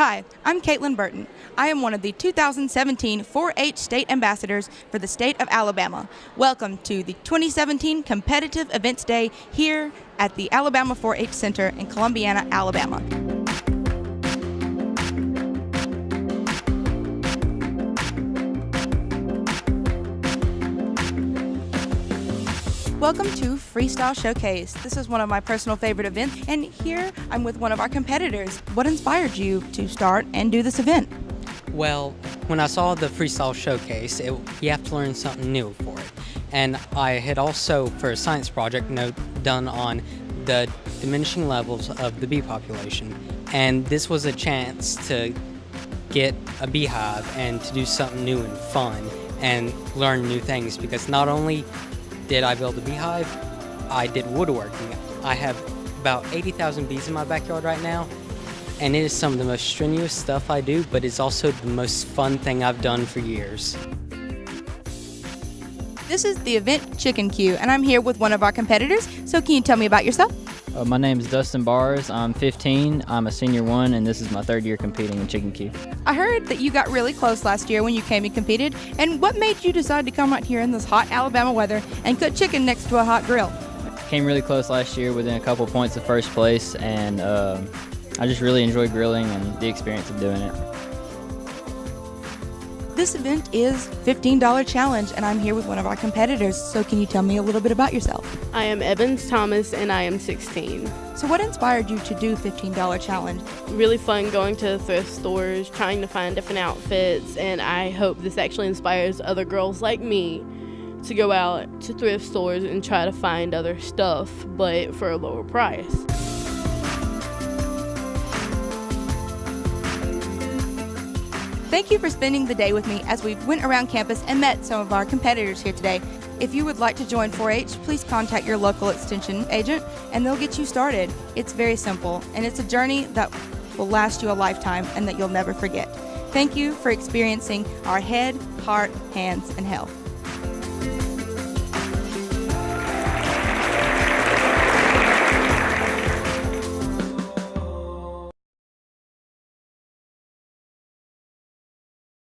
Hi, I'm Caitlin Burton. I am one of the 2017 4 H State Ambassadors for the state of Alabama. Welcome to the 2017 Competitive Events Day here at the Alabama 4 H Center in Columbiana, Alabama. Welcome to Freestyle Showcase. This is one of my personal favorite events, and here I'm with one of our competitors. What inspired you to start and do this event? Well, when I saw the Freestyle Showcase, it, you have to learn something new for it. And I had also, for a science project, note done on the diminishing levels of the bee population. And this was a chance to get a beehive and to do something new and fun and learn new things because not only did I build a beehive? I did woodworking. I have about 80,000 bees in my backyard right now, and it is some of the most strenuous stuff I do, but it's also the most fun thing I've done for years. This is the event Chicken Q, and I'm here with one of our competitors. So, can you tell me about yourself? Uh, my name is Dustin Bars. I'm 15. I'm a senior one, and this is my third year competing in Chicken Q. I heard that you got really close last year when you came and competed. And what made you decide to come out here in this hot Alabama weather and cook chicken next to a hot grill? Came really close last year within a couple points of first place, and uh, I just really enjoy grilling and the experience of doing it. This event is $15 challenge and I'm here with one of our competitors. So can you tell me a little bit about yourself? I am Evans Thomas and I am 16. So what inspired you to do $15 challenge? Really fun going to thrift stores, trying to find different outfits and I hope this actually inspires other girls like me to go out to thrift stores and try to find other stuff but for a lower price. Thank you for spending the day with me as we went around campus and met some of our competitors here today. If you would like to join 4-H, please contact your local extension agent and they'll get you started. It's very simple and it's a journey that will last you a lifetime and that you'll never forget. Thank you for experiencing our head, heart, hands, and health.